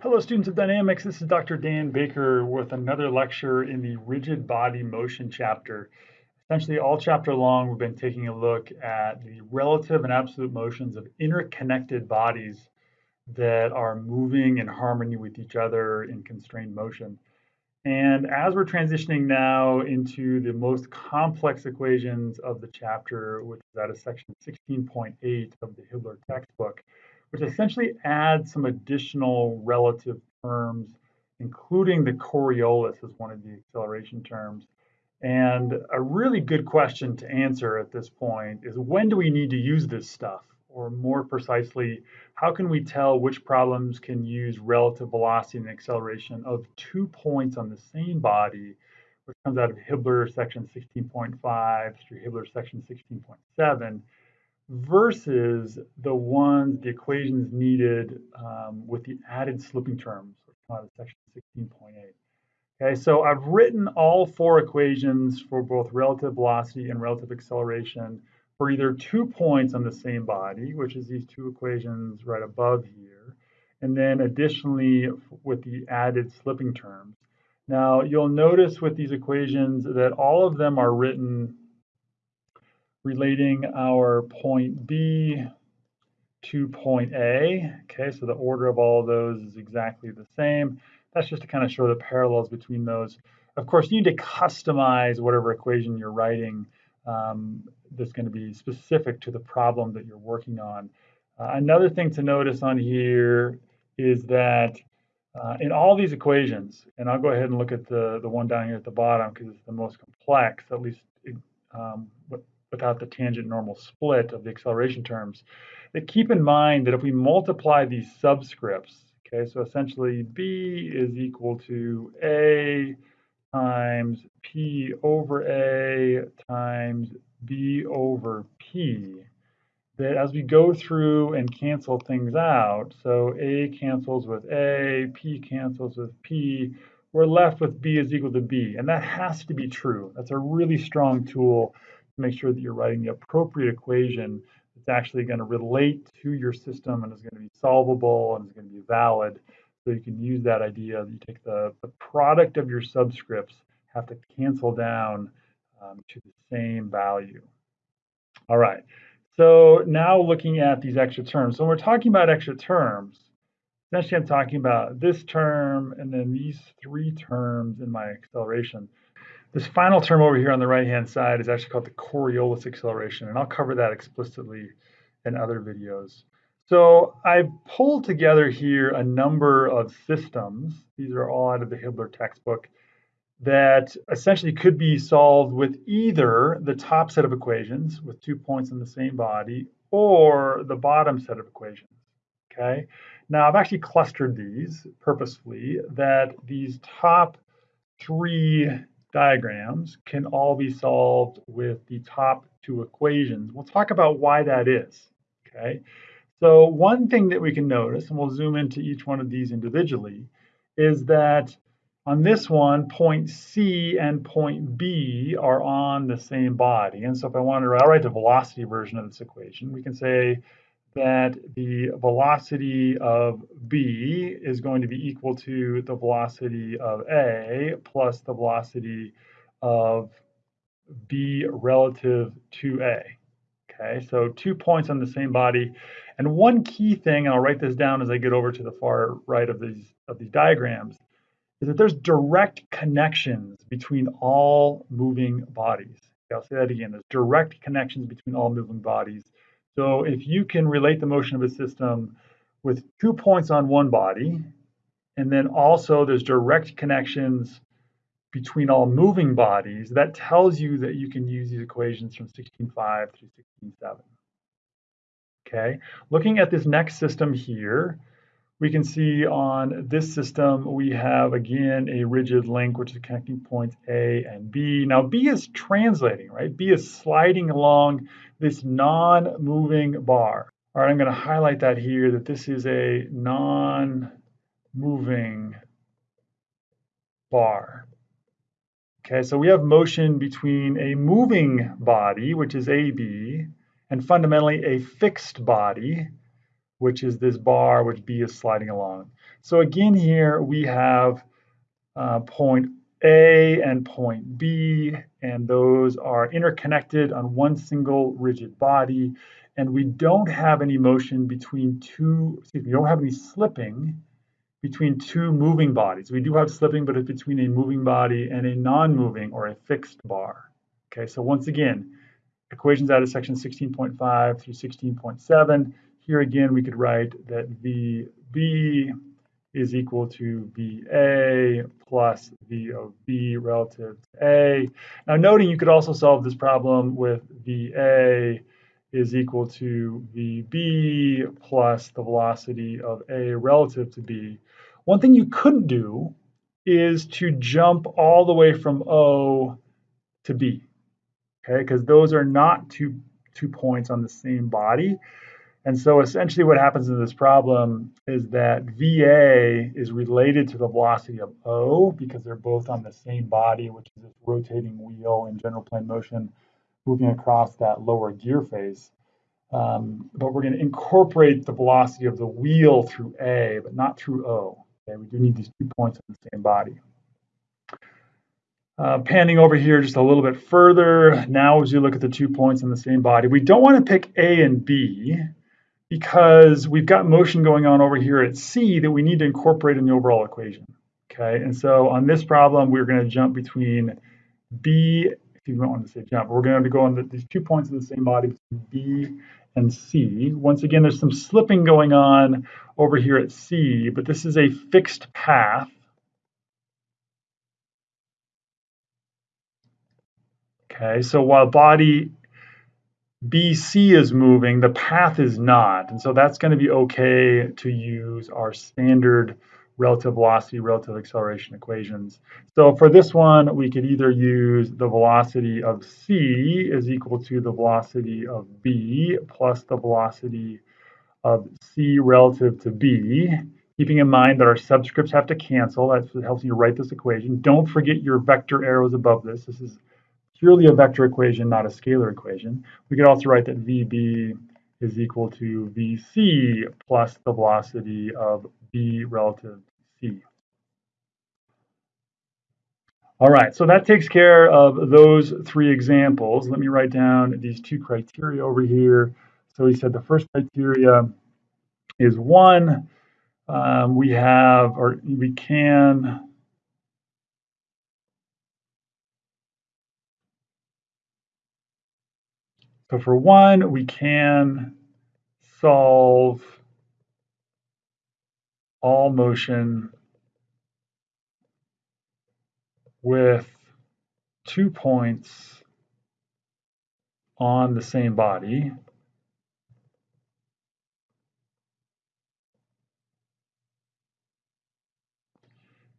Hello students of dynamics, this is Dr. Dan Baker with another lecture in the rigid body motion chapter. Essentially all chapter long we've been taking a look at the relative and absolute motions of interconnected bodies that are moving in harmony with each other in constrained motion. And as we're transitioning now into the most complex equations of the chapter, which is out of section 16.8 of the Hibbeler textbook, which essentially adds some additional relative terms, including the Coriolis as one of the acceleration terms. And a really good question to answer at this point is when do we need to use this stuff? Or more precisely, how can we tell which problems can use relative velocity and acceleration of two points on the same body, which comes out of Hibbeler section 16.5 through Hibbeler section 16.7, versus the ones, the equations needed um, with the added slipping terms, out of section 16.8. Okay, so I've written all four equations for both relative velocity and relative acceleration for either two points on the same body, which is these two equations right above here, and then additionally with the added slipping terms. Now, you'll notice with these equations that all of them are written relating our point B to point A. Okay, so the order of all of those is exactly the same. That's just to kind of show the parallels between those. Of course, you need to customize whatever equation you're writing um, that's going to be specific to the problem that you're working on. Uh, another thing to notice on here is that uh, in all these equations, and I'll go ahead and look at the, the one down here at the bottom because it's the most complex, at least um, without the tangent normal split of the acceleration terms, that keep in mind that if we multiply these subscripts, okay, so essentially B is equal to A times P over A times B over P, that as we go through and cancel things out, so A cancels with A, P cancels with P, we're left with B is equal to B. And that has to be true. That's a really strong tool make sure that you're writing the appropriate equation that's actually going to relate to your system and is going to be solvable and is going to be valid. So you can use that idea that you take the, the product of your subscripts, have to cancel down um, to the same value. All right, so now looking at these extra terms. So when we're talking about extra terms, essentially I'm talking about this term and then these three terms in my acceleration. This final term over here on the right-hand side is actually called the Coriolis acceleration, and I'll cover that explicitly in other videos. So I've pulled together here a number of systems. These are all out of the Hibbeler textbook that essentially could be solved with either the top set of equations with two points in the same body or the bottom set of equations, okay? Now I've actually clustered these purposefully that these top three diagrams can all be solved with the top two equations. We'll talk about why that is, okay? So one thing that we can notice, and we'll zoom into each one of these individually, is that on this one, point C and point B are on the same body. And so if I wanted to write the velocity version of this equation, we can say that the velocity of B is going to be equal to the velocity of A plus the velocity of B relative to A. Okay, so two points on the same body. And one key thing, and I'll write this down as I get over to the far right of these of these diagrams, is that there's direct connections between all moving bodies. Okay, I'll say that again. There's direct connections between all moving bodies. So if you can relate the motion of a system with two points on one body, and then also there's direct connections between all moving bodies, that tells you that you can use these equations from 16.5 through 16.7. Okay, looking at this next system here, we can see on this system, we have again a rigid link, which is connecting points A and B. Now B is translating, right? B is sliding along this non-moving bar. All right, I'm gonna highlight that here, that this is a non-moving bar. Okay, so we have motion between a moving body, which is AB, and fundamentally a fixed body, which is this bar which B is sliding along. So again here we have uh, point A and point B, and those are interconnected on one single rigid body, and we don't have any motion between two, excuse me, we don't have any slipping between two moving bodies. We do have slipping, but it's between a moving body and a non-moving or a fixed bar. Okay, so once again, equations out of section 16.5 through 16.7. Here again, we could write that VB is equal to VA plus V of B relative to A. Now noting you could also solve this problem with VA is equal to VB plus the velocity of A relative to B. One thing you couldn't do is to jump all the way from O to B, okay? Because those are not two, two points on the same body. And so essentially what happens in this problem is that VA is related to the velocity of O because they're both on the same body, which is this rotating wheel in general plane motion moving across that lower gear face. Um, but we're going to incorporate the velocity of the wheel through A, but not through O. Okay, we do need these two points on the same body. Uh, panning over here just a little bit further, now as you look at the two points on the same body, we don't want to pick A and B because we've got motion going on over here at C that we need to incorporate in the overall equation. Okay, and so on this problem, we're going to jump between B, if you don't want to say jump, we're going to go on the, these two points of the same body, B and C. Once again, there's some slipping going on over here at C, but this is a fixed path. Okay, so while body BC is moving, the path is not. And so that's going to be okay to use our standard relative velocity, relative acceleration equations. So for this one, we could either use the velocity of C is equal to the velocity of B plus the velocity of C relative to B, keeping in mind that our subscripts have to cancel. That helps you write this equation. Don't forget your vector arrows above this. This is purely a vector equation, not a scalar equation. We could also write that VB is equal to VC plus the velocity of B relative to C. All right, so that takes care of those three examples. Let me write down these two criteria over here. So we said the first criteria is one, um, we have, or we can So for one, we can solve all motion with two points on the same body.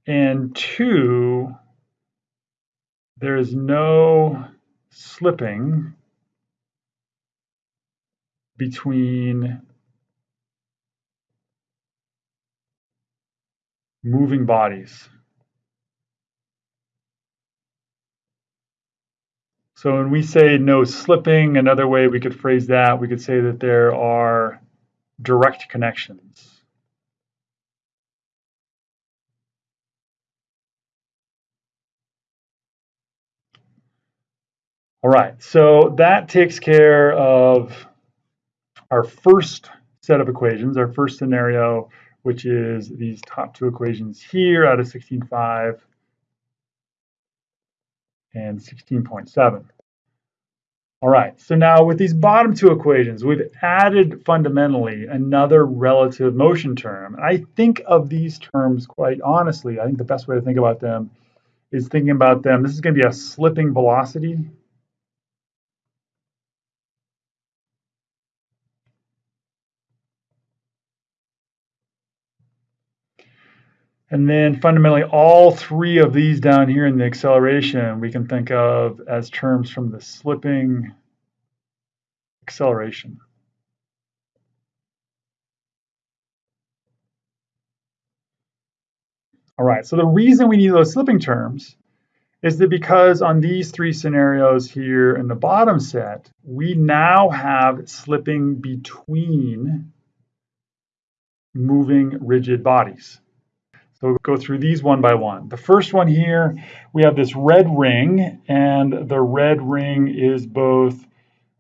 And two, there is no slipping between moving bodies. So when we say no slipping, another way we could phrase that, we could say that there are direct connections. All right, so that takes care of our first set of equations, our first scenario, which is these top two equations here out of 16.5 and 16.7. All right, so now with these bottom two equations, we've added fundamentally another relative motion term. I think of these terms quite honestly. I think the best way to think about them is thinking about them. This is going to be a slipping velocity And then fundamentally, all three of these down here in the acceleration, we can think of as terms from the slipping acceleration. All right, so the reason we need those slipping terms is that because on these three scenarios here in the bottom set, we now have slipping between moving rigid bodies. So we'll go through these one by one. The first one here, we have this red ring, and the red ring is both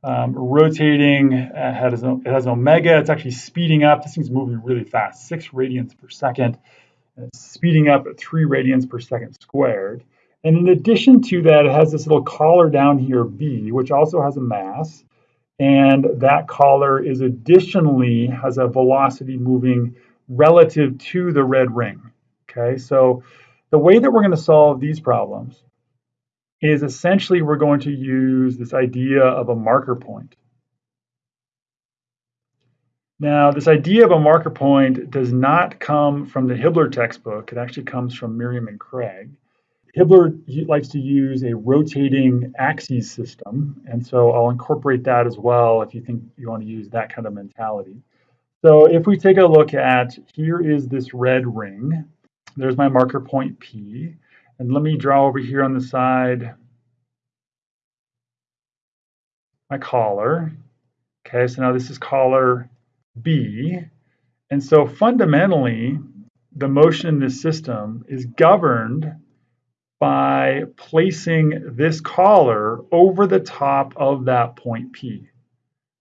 um, rotating, it has, it has an omega, it's actually speeding up. This thing's moving really fast, six radians per second. It's speeding up at three radians per second squared. And in addition to that, it has this little collar down here, B, which also has a mass. And that collar is additionally has a velocity moving relative to the red ring. Okay, so the way that we're going to solve these problems is essentially we're going to use this idea of a marker point. Now, this idea of a marker point does not come from the Hibbeler textbook. It actually comes from Meriam and Kraige. Hibbeler likes to use a rotating axes system, and so I'll incorporate that as well if you think you want to use that kind of mentality. So if we take a look at, here is this red ring. There's my marker point P. And let me draw over here on the side my collar. Okay, so now this is collar B. And so fundamentally, the motion in this system is governed by placing this collar over the top of that point P.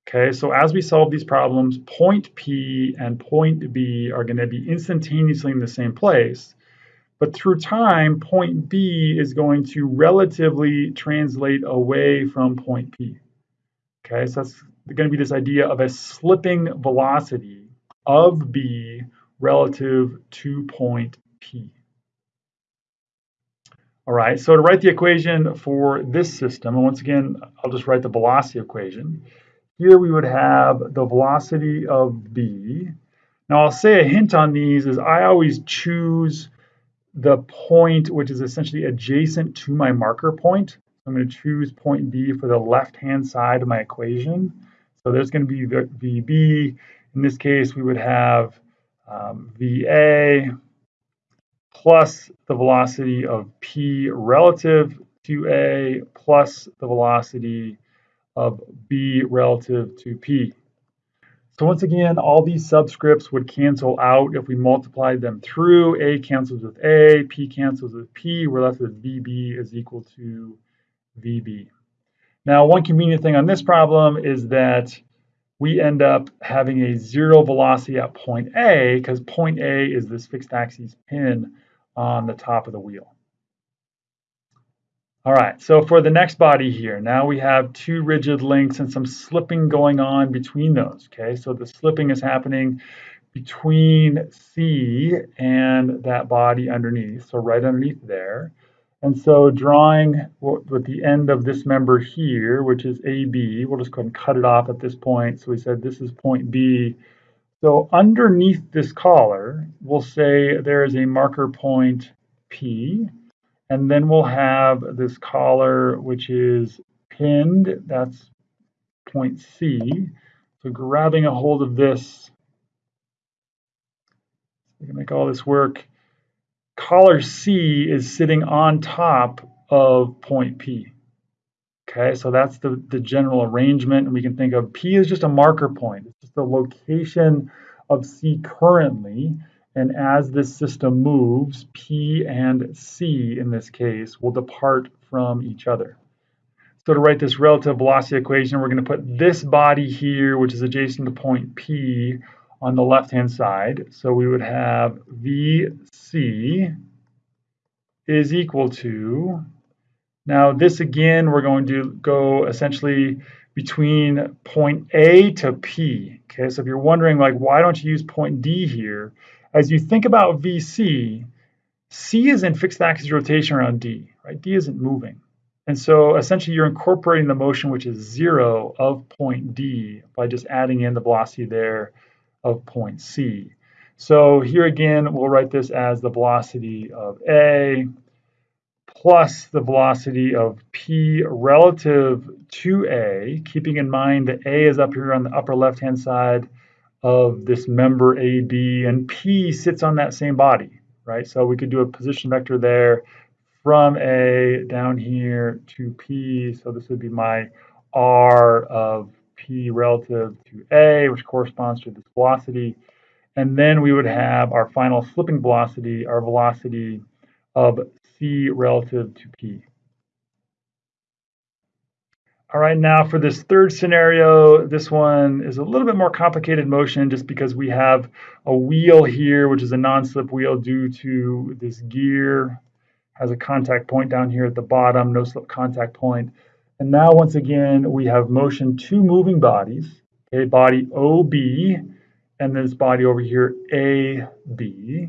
Okay, so as we solve these problems, point P and point B are going to be instantaneously in the same place. But through time, point B is going to relatively translate away from point P. Okay, so that's going to be this idea of a slipping velocity of B relative to point P. All right, so to write the equation for this system, and once again, I'll just write the velocity equation. Here we would have the velocity of b. Now I'll say a hint on these is I always choose the point which is essentially adjacent to my marker point. I'm going to choose point B for the left-hand side of my equation. So there's going to be VB. In this case, we would have um, VA plus the velocity of P relative to A plus the velocity of b relative to p. So once again, all these subscripts would cancel out if we multiplied them through. A cancels with A, P cancels with P. We're left with VB is equal to VB. Now, one convenient thing on this problem is that we end up having a zero velocity at point A because point A is this fixed axis pin on the top of the wheel. All right, so for the next body here, now we have two rigid links and some slipping going on between those, okay? So the slipping is happening between C and that body underneath, so right underneath there. And so drawing with the end of this member here, which is AB, we'll just go ahead and cut it off at this point. So we said this is point B. So underneath this collar, we'll say there is a marker point P. And then we'll have this collar, which is pinned. That's point C. So grabbing a hold of this, we can make all this work. Collar C is sitting on top of point P. Okay, so that's the, the general arrangement. And we can think of P as just a marker point. It's just the location of C currently. And as this system moves, P and C in this case will depart from each other. So to write this relative velocity equation, we're going to put this body here, which is adjacent to point P, on the left-hand side. So we would have VC is equal to, now this again, we're going to go essentially between point A to P. Okay, so if you're wondering like, why don't you use point D here? As you think about VC, C is in fixed axis rotation around D, right? D isn't moving. And so essentially you're incorporating the motion which is zero of point D by just adding in the velocity there of point C. So here again, we'll write this as the velocity of A plus the velocity of P relative to A, keeping in mind that A is up here on the upper left-hand side of this member AB, and P sits on that same body, right? So we could do a position vector there from A down here to P. So this would be my R of P relative to A, which corresponds to this velocity. And then we would have our final slipping velocity, our velocity of c relative to p. All right, now for this third scenario, this one is a little bit more complicated motion just because we have a wheel here, which is a non-slip wheel due to this gear has a contact point down here at the bottom, no slip contact point. And now once again, we have motion two moving bodies, okay, body OB and this body over here AB.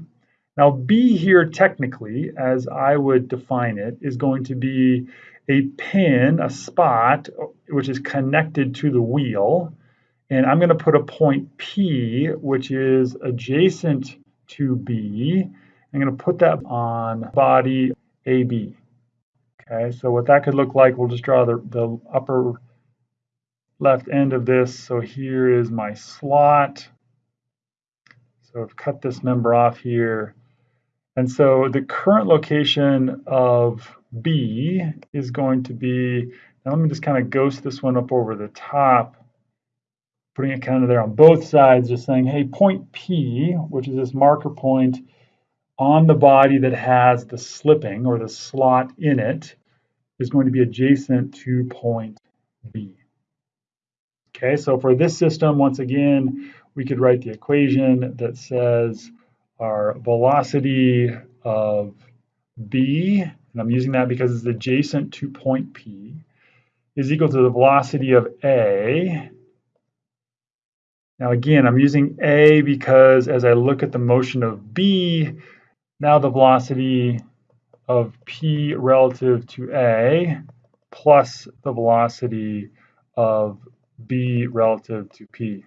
Now B here technically, as I would define it, is going to be a pin, a spot, which is connected to the wheel. And I'm going to put a point P, which is adjacent to B. I'm going to put that on body AB. Okay, so what that could look like, we'll just draw the, the upper left end of this. So here is my slot. So I've cut this member off here. And so the current location of B is going to be, now let me just kind of ghost this one up over the top, putting it kind of there on both sides, just saying, hey, point P, which is this marker point on the body that has the slipping or the slot in it, is going to be adjacent to point B. Okay, so for this system, once again, we could write the equation that says our velocity of B, and I'm using that because it's adjacent to point P, is equal to the velocity of A. Now again, I'm using A because as I look at the motion of B, now the velocity of P relative to A plus the velocity of B relative to P.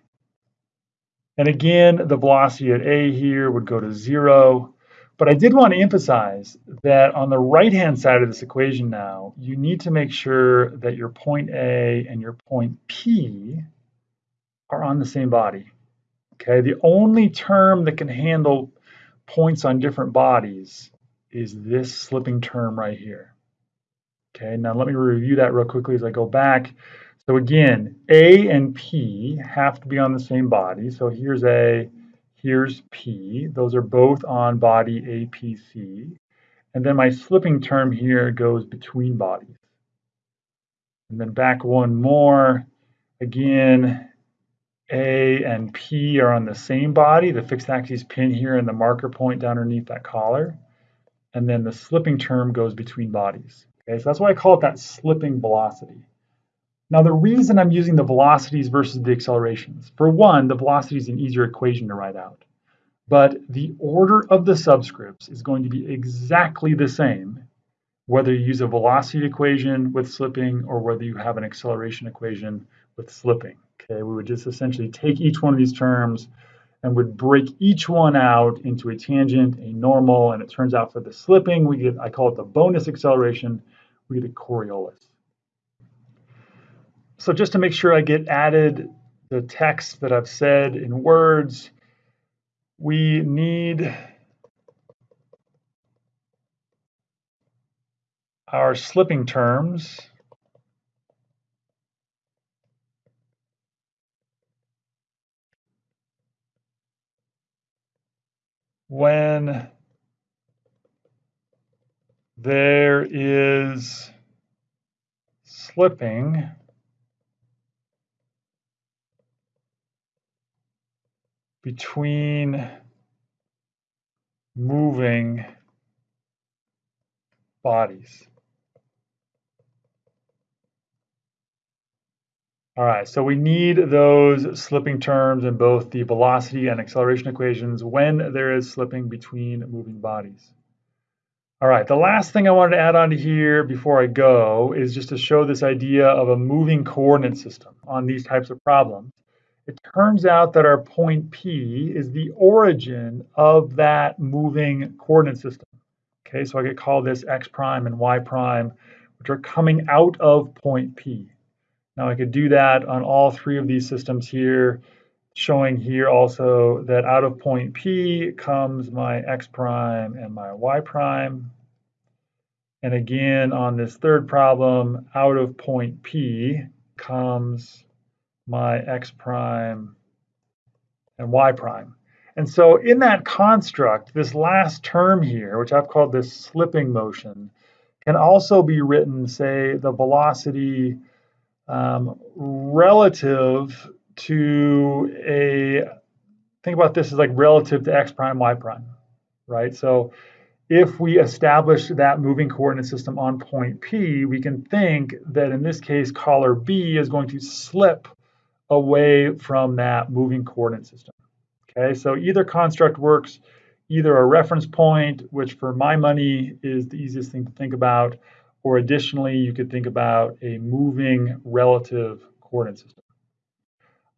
And again, the velocity at A here would go to zero. But I did want to emphasize that on the right-hand side of this equation now, you need to make sure that your point A and your point P are on the same body. Okay, the only term that can handle points on different bodies is this slipping term right here. Okay, now let me review that real quickly as I go back. So again, A and P have to be on the same body. So here's A, here's P. Those are both on body APC. And then my slipping term here goes between bodies. And then back one more. Again, A and P are on the same body, the fixed axis pin here and the marker point down underneath that collar. And then the slipping term goes between bodies. Okay, so that's why I call it that slipping velocity. Now, the reason I'm using the velocities versus the accelerations, for one, the velocity is an easier equation to write out. But the order of the subscripts is going to be exactly the same, whether you use a velocity equation with slipping or whether you have an acceleration equation with slipping. Okay, we would just essentially take each one of these terms and would break each one out into a tangent, a normal, and it turns out for the slipping, we get, I call it the bonus acceleration, we get a Coriolis. So just to make sure I get added the text that I've said in words, we need our slipping terms. When there is slipping, between moving bodies. All right, so we need those slipping terms in both the velocity and acceleration equations when there is slipping between moving bodies. All right, the last thing I wanted to add on to here before I go is just to show this idea of a moving coordinate system on these types of problems it turns out that our point P is the origin of that moving coordinate system. Okay, so I could call this x prime and y prime, which are coming out of point P. Now I could do that on all three of these systems here, showing here also that out of point P comes my x prime and my y prime. And again, on this third problem, out of point P comes my x prime and y prime. And so in that construct, this last term here, which I've called this slipping motion, can also be written, say, the velocity um, relative to a, think about this as like relative to x prime, y prime, right? So if we establish that moving coordinate system on point P, we can think that in this case, collar B is going to slip away from that moving coordinate system. Okay, so either construct works, either a reference point, which for my money is the easiest thing to think about, or additionally, you could think about a moving relative coordinate system.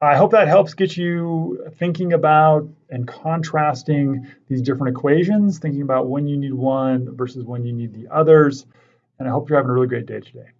I hope that helps get you thinking about and contrasting these different equations, thinking about when you need one versus when you need the others. And I hope you're having a really great day today.